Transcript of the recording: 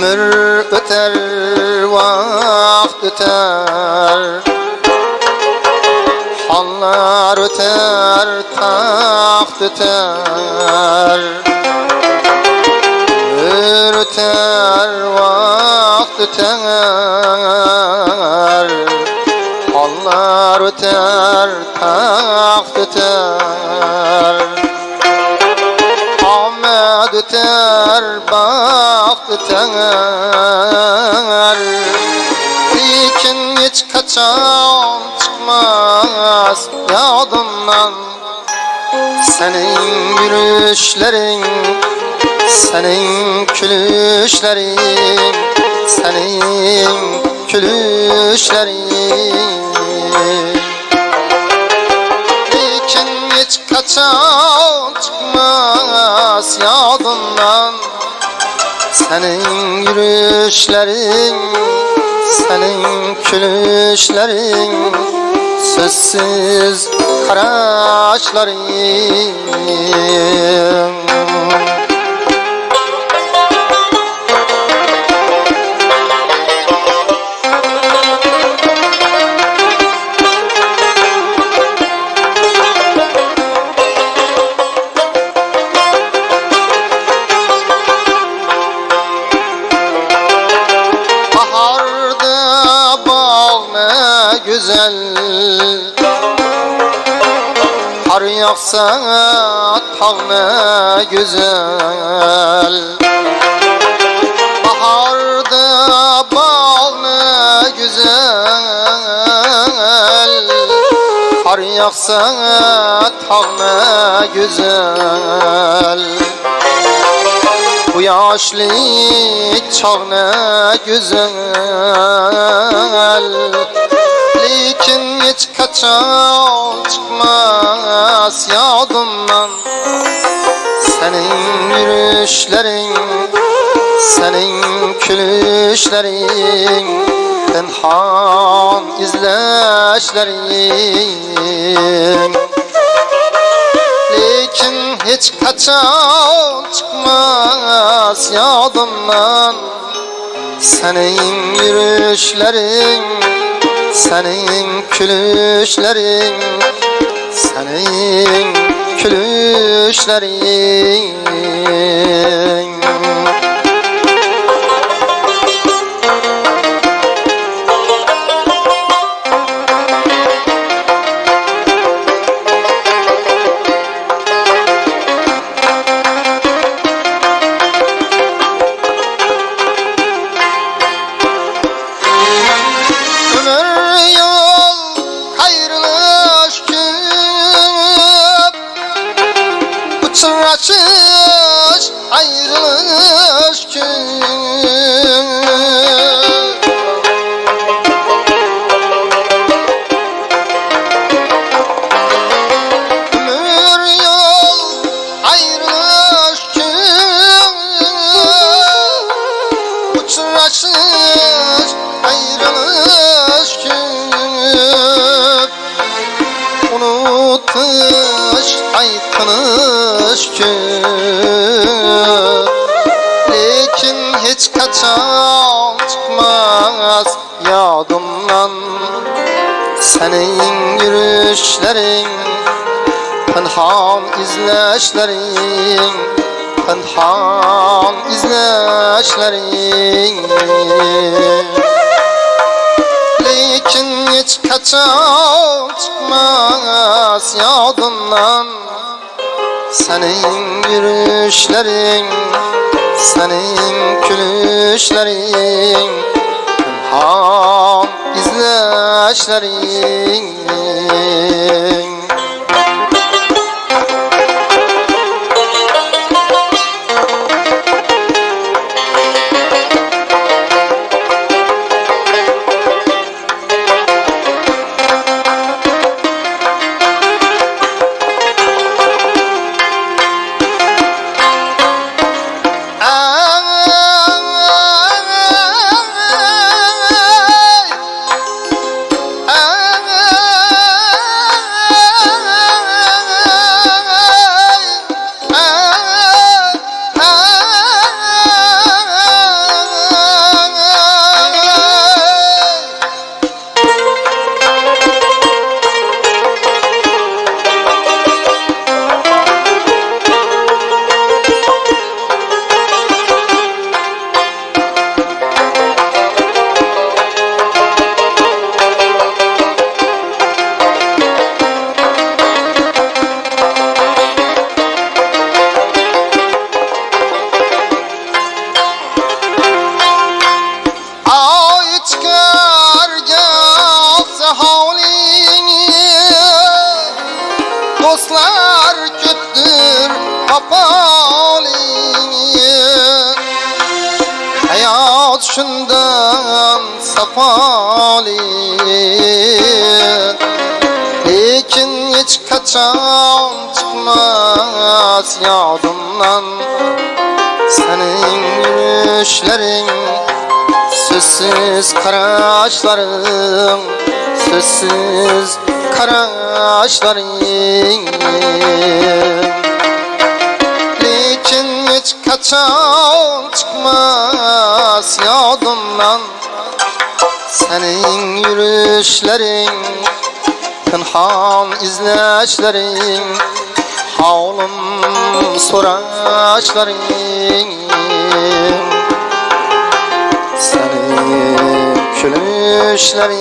عمر اتر وقت اتر حلار اتر تاخت اتر عمر اتر وقت اتر حلار اتر تاخت اتر öter Lakin hiç kaçan çıkmaz yadımdan Senin yürüyüşlerin, senin külüşlerin Senin külüşlerin. Lakin hiç kaçan çıkmaz yadımdan Senin yürüyüşlerin, senin külüşlerin Sözsüz karaşların güzel Kar yağsa tağ ne güzel. Baharda bağ ne güzel. Kar yağsa tağ ne güzel. Bu yaşlı çağ ne güzel Lakin hiç kaçan çıkmaz yadımdan. Senin yürüyüşlerin, senin külüşlerin Tenhan izleşlerin. Lakin hiç kaçan çıkmaz yadımdan. Senin yürüyüşlerin, senin külüşlerin Senin külüşlerin Uçraşış ayrılış Ömür yol ayrılış küp Unutmuş aytınış küp Lekin hiç kaçan çıkmaz yadımdan Senin yürüyüşlerin Pınhan izleşlerin Pınhan izleşlerin. Lakin hiç kaçan çıkmaz yadımdan Senin yürüyüşlerin, senin külüşlerin Pınhan izleşlerin şundan safali. Lekin hiç kaçan çıkmaz yadımdan. Senin yürüyüşlerin Sözsüz karaşların Sözsüz karaşların kaçan çıkmaz yadımdan. Senin yürüyüşlerin Pınhan izleşlerin Havlum soraşların Senin gülüşlerin